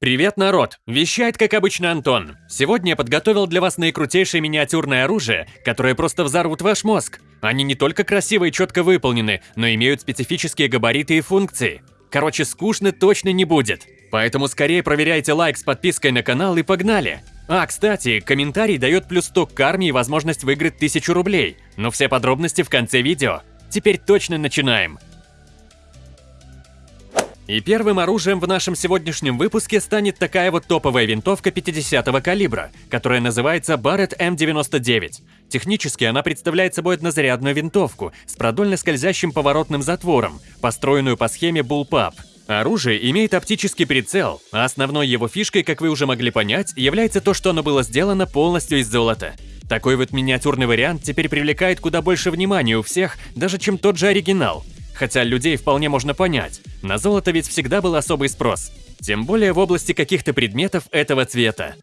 Привет, народ! Вещает, как обычно, Антон. Сегодня я подготовил для вас наикрутейшее миниатюрное оружие, которое просто взорвут ваш мозг. Они не только красиво и четко выполнены, но имеют специфические габариты и функции. Короче, скучно точно не будет. Поэтому скорее проверяйте лайк с подпиской на канал и погнали! А, кстати, комментарий дает плюс 100 к карме и возможность выиграть 1000 рублей. Но все подробности в конце видео. Теперь точно начинаем. И первым оружием в нашем сегодняшнем выпуске станет такая вот топовая винтовка 50-го калибра, которая называется Barrett M99. Технически она представляет собой однозарядную винтовку с продольно скользящим поворотным затвором, построенную по схеме Bullpup. Оружие имеет оптический прицел, а основной его фишкой, как вы уже могли понять, является то, что оно было сделано полностью из золота. Такой вот миниатюрный вариант теперь привлекает куда больше внимания у всех, даже чем тот же оригинал – Хотя людей вполне можно понять, на золото ведь всегда был особый спрос. Тем более в области каких-то предметов этого цвета.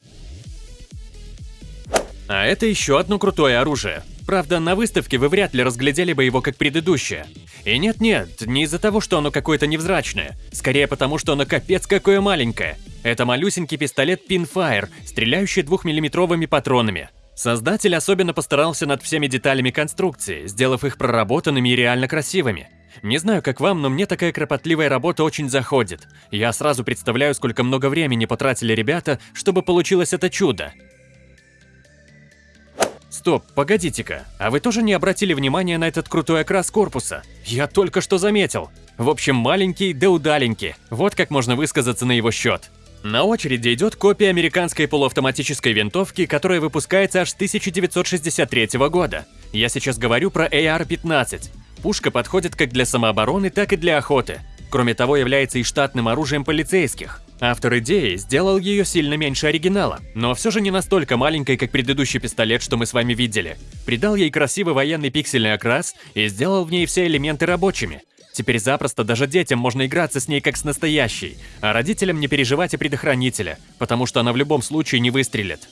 А это еще одно крутое оружие. Правда, на выставке вы вряд ли разглядели бы его как предыдущее. И нет-нет, не из-за того, что оно какое-то невзрачное. Скорее потому, что оно капец какое маленькое. Это малюсенький пистолет Pinfire, стреляющий двухмиллиметровыми патронами. Создатель особенно постарался над всеми деталями конструкции, сделав их проработанными и реально красивыми. Не знаю, как вам, но мне такая кропотливая работа очень заходит. Я сразу представляю, сколько много времени потратили ребята, чтобы получилось это чудо. Стоп, погодите-ка, а вы тоже не обратили внимания на этот крутой окрас корпуса? Я только что заметил. В общем, маленький да удаленький. Вот как можно высказаться на его счет. На очереди идет копия американской полуавтоматической винтовки, которая выпускается аж с 1963 года. Я сейчас говорю про AR-15. Пушка подходит как для самообороны, так и для охоты. Кроме того, является и штатным оружием полицейских. Автор идеи сделал ее сильно меньше оригинала, но все же не настолько маленькой, как предыдущий пистолет, что мы с вами видели. Придал ей красивый военный пиксельный окрас и сделал в ней все элементы рабочими. Теперь запросто даже детям можно играться с ней как с настоящей, а родителям не переживать о предохранителе, потому что она в любом случае не выстрелит.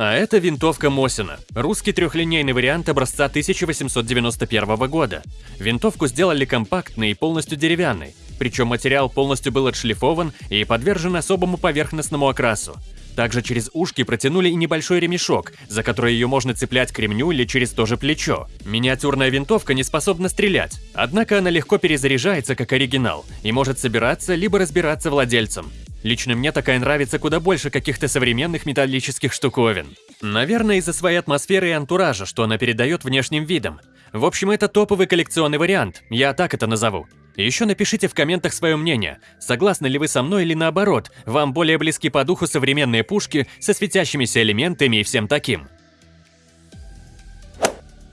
А это винтовка Мосина, русский трехлинейный вариант образца 1891 года. Винтовку сделали компактной и полностью деревянной, причем материал полностью был отшлифован и подвержен особому поверхностному окрасу. Также через ушки протянули и небольшой ремешок, за который ее можно цеплять к ремню или через то же плечо. Миниатюрная винтовка не способна стрелять, однако она легко перезаряжается как оригинал и может собираться либо разбираться владельцем. Лично мне такая нравится куда больше каких-то современных металлических штуковин. Наверное, из-за своей атмосферы и антуража, что она передает внешним видом. В общем, это топовый коллекционный вариант, я так это назову. Еще напишите в комментах свое мнение, согласны ли вы со мной или наоборот, вам более близки по духу современные пушки со светящимися элементами и всем таким.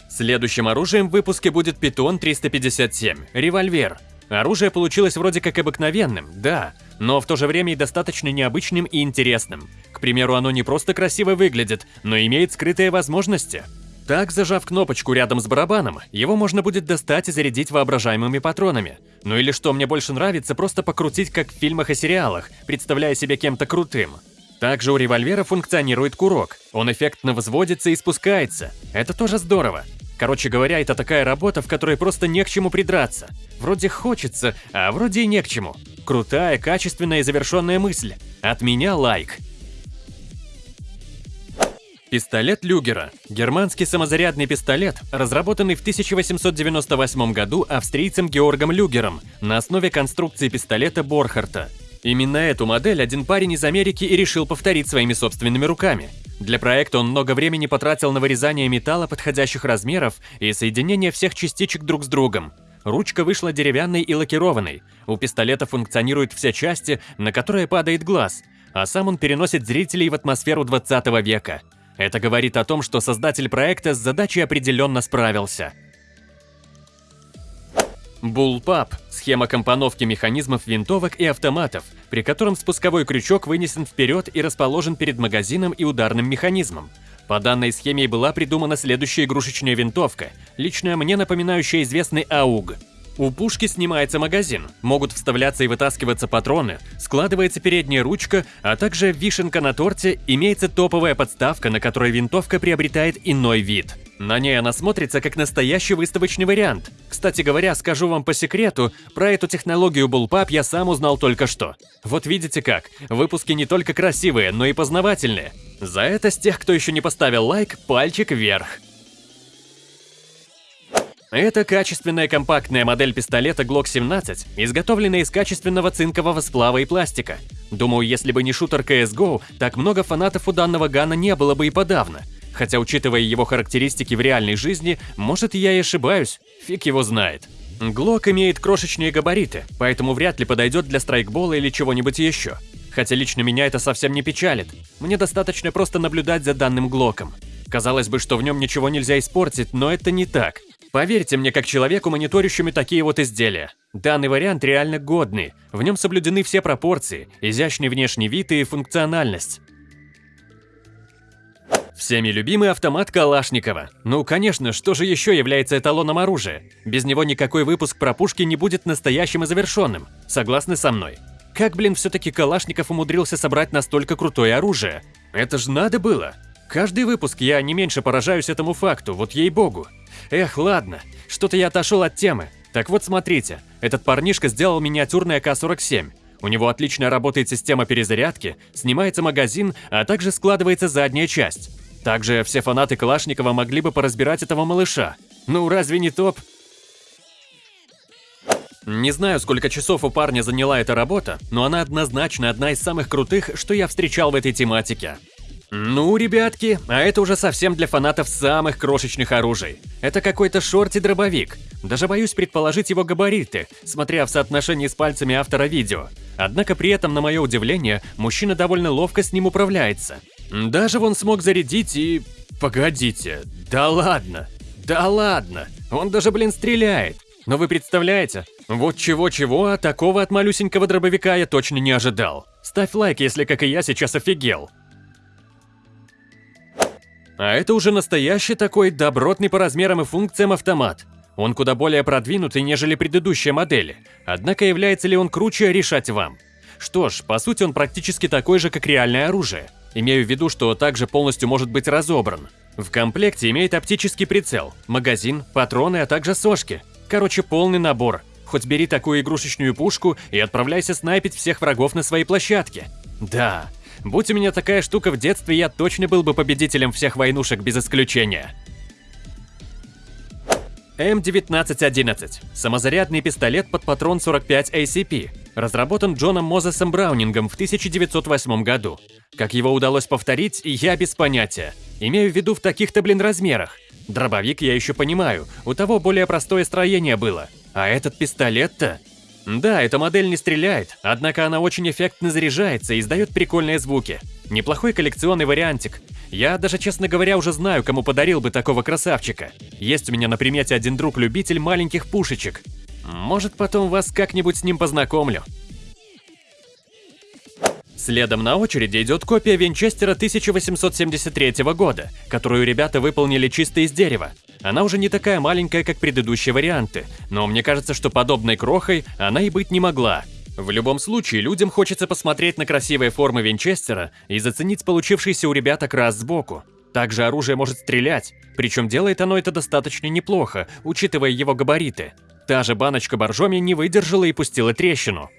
Следующим оружием в выпуске будет Питон 357, револьвер. Оружие получилось вроде как обыкновенным, да, но в то же время и достаточно необычным и интересным. К примеру, оно не просто красиво выглядит, но имеет скрытые возможности. Так, зажав кнопочку рядом с барабаном, его можно будет достать и зарядить воображаемыми патронами. Ну или что мне больше нравится, просто покрутить как в фильмах и сериалах, представляя себя кем-то крутым. Также у револьвера функционирует курок. Он эффектно взводится и спускается. Это тоже здорово. Короче говоря, это такая работа, в которой просто не к чему придраться. Вроде хочется, а вроде и не к чему. Крутая, качественная и завершенная мысль. От меня лайк. Пистолет Люгера. Германский самозарядный пистолет, разработанный в 1898 году австрийцем Георгом Люгером на основе конструкции пистолета Борхарта. Именно эту модель один парень из Америки и решил повторить своими собственными руками. Для проекта он много времени потратил на вырезание металла подходящих размеров и соединение всех частичек друг с другом. Ручка вышла деревянной и лакированной. У пистолета функционируют все части, на которые падает глаз, а сам он переносит зрителей в атмосферу 20 века. Это говорит о том, что создатель проекта с задачей определенно справился. Bullpup – схема компоновки механизмов винтовок и автоматов, при котором спусковой крючок вынесен вперед и расположен перед магазином и ударным механизмом. По данной схеме была придумана следующая игрушечная винтовка, лично мне напоминающая известный АУГ. У пушки снимается магазин, могут вставляться и вытаскиваться патроны, складывается передняя ручка, а также вишенка на торте, имеется топовая подставка, на которой винтовка приобретает иной вид – На ней она смотрится как настоящий выставочный вариант. Кстати говоря, скажу вам по секрету, про эту технологию Bullpup я сам узнал только что. Вот видите как, выпуски не только красивые, но и познавательные. За это с тех, кто еще не поставил лайк, пальчик вверх. Это качественная компактная модель пистолета Glock 17, изготовленная из качественного цинкового сплава и пластика. Думаю, если бы не шутер CSGO, так много фанатов у данного гана не было бы и подавно. Хотя, учитывая его характеристики в реальной жизни, может я и ошибаюсь, фиг его знает. Глок имеет крошечные габариты, поэтому вряд ли подойдет для страйкбола или чего-нибудь еще. Хотя лично меня это совсем не печалит. Мне достаточно просто наблюдать за данным Глоком. Казалось бы, что в нем ничего нельзя испортить, но это не так. Поверьте мне, как человеку, мониторящему такие вот изделия. Данный вариант реально годный, в нем соблюдены все пропорции, изящный внешний вид и функциональность. Всеми любимый автомат Калашникова. Ну, конечно, что же еще является эталоном оружия? Без него никакой выпуск про пушки не будет настоящим и завершенным. Согласны со мной? Как, блин, все-таки Калашников умудрился собрать настолько крутое оружие? Это ж надо было. Каждый выпуск я не меньше поражаюсь этому факту, вот ей-богу. Эх, ладно, что-то я отошел от темы. Так вот смотрите, этот парнишка сделал миниатюрный АК-47. У него отлично работает система перезарядки, снимается магазин, а также складывается задняя часть. Также все фанаты Калашникова могли бы поразбирать этого малыша. Ну разве не топ? Не знаю, сколько часов у парня заняла эта работа, но она однозначно одна из самых крутых, что я встречал в этой тематике. Ну, ребятки, а это уже совсем для фанатов самых крошечных оружий. Это какой-то шорти-дробовик. Даже боюсь предположить его габариты, смотря в соотношении с пальцами автора видео. Однако при этом, на мое удивление, мужчина довольно ловко с ним управляется. Даже он смог зарядить и... Погодите, да ладно, да ладно, он даже, блин, стреляет. Но вы представляете, вот чего-чего, а такого от малюсенького дробовика я точно не ожидал. Ставь лайк, если, как и я, сейчас офигел. А это уже настоящий такой добротный по размерам и функциям автомат. Он куда более продвинутый, нежели предыдущие модели. Однако является ли он круче, решать вам. Что ж, по сути он практически такой же, как реальное оружие. Имею в виду, что также полностью может быть разобран. В комплекте имеет оптический прицел, магазин, патроны, а также сошки. Короче, полный набор. Хоть бери такую игрушечную пушку и отправляйся снайпить всех врагов на своей площадке. Да, Будь у меня такая штука в детстве, я точно был бы победителем всех войнушек без исключения. М1911. Самозарядный пистолет под патрон 45 ACP. Разработан Джоном Мозесом Браунингом в 1908 году. Как его удалось повторить, я без понятия. Имею в виду в таких-то, блин, размерах. Дробовик я еще понимаю, у того более простое строение было. А этот пистолет-то... Да, эта модель не стреляет, однако она очень эффектно заряжается и издает прикольные звуки. Неплохой коллекционный вариантик. Я даже, честно говоря, уже знаю, кому подарил бы такого красавчика. Есть у меня на примете один друг-любитель маленьких пушечек. Может, потом вас как-нибудь с ним познакомлю. Следом на очереди идет копия Винчестера 1873 года, которую ребята выполнили чисто из дерева. Она уже не такая маленькая, как предыдущие варианты, но мне кажется, что подобной крохой она и быть не могла. В любом случае, людям хочется посмотреть на красивые формы Винчестера и заценить получившийся у ребят окрас сбоку. Также оружие может стрелять, причем делает оно это достаточно неплохо, учитывая его габариты. Та же баночка боржоми не выдержала и пустила трещину.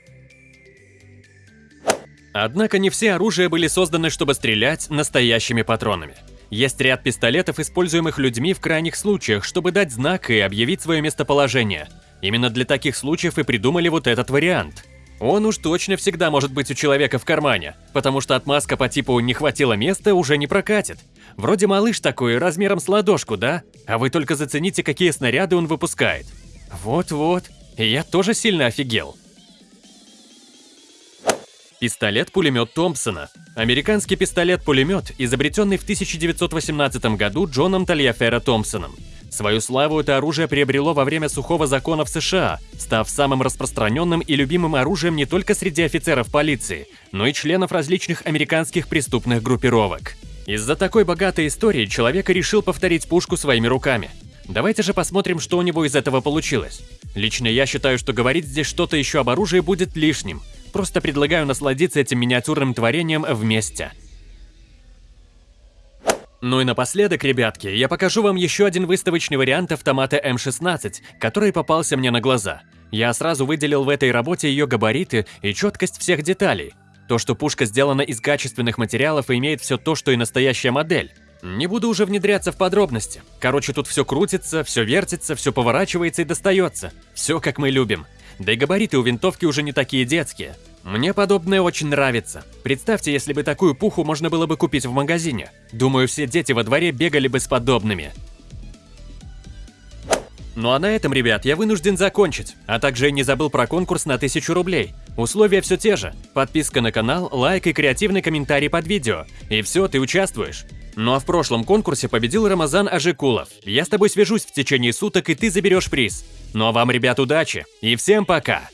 Однако не все оружия были созданы, чтобы стрелять настоящими патронами. Есть ряд пистолетов, используемых людьми в крайних случаях, чтобы дать знак и объявить свое местоположение. Именно для таких случаев и придумали вот этот вариант. Он уж точно всегда может быть у человека в кармане, потому что отмазка по типу «не хватило места» уже не прокатит. Вроде малыш такой, размером с ладошку, да? А вы только зацените, какие снаряды он выпускает. Вот-вот, я тоже сильно офигел. Пистолет-пулемет Томпсона. Американский пистолет-пулемет, изобретенный в 1918 году Джоном Тальяфера Томпсоном. Свою славу это оружие приобрело во время сухого закона в США, став самым распространенным и любимым оружием не только среди офицеров полиции, но и членов различных американских преступных группировок. Из-за такой богатой истории человек решил повторить пушку своими руками. Давайте же посмотрим, что у него из этого получилось. Лично я считаю, что говорить здесь что-то еще об оружии будет лишним, Просто предлагаю насладиться этим миниатюрным творением вместе. Ну и напоследок, ребятки, я покажу вам еще один выставочный вариант автомата М16, который попался мне на глаза. Я сразу выделил в этой работе ее габариты и четкость всех деталей. То, что пушка сделана из качественных материалов и имеет все то, что и настоящая модель. Не буду уже внедряться в подробности. Короче, тут все крутится, все вертится, все поворачивается и достается. Все как мы любим. Да и габариты у винтовки уже не такие детские. Мне подобное очень нравится. Представьте, если бы такую пуху можно было бы купить в магазине. Думаю, все дети во дворе бегали бы с подобными. Ну а на этом, ребят, я вынужден закончить. А также не забыл про конкурс на 1000 рублей. Условия все те же. Подписка на канал, лайк и креативный комментарий под видео. И все, ты участвуешь. Ну а в прошлом конкурсе победил Рамазан Ажикулов. Я с тобой свяжусь в течение суток, и ты заберешь приз. Ну а вам, ребят, удачи. И всем пока!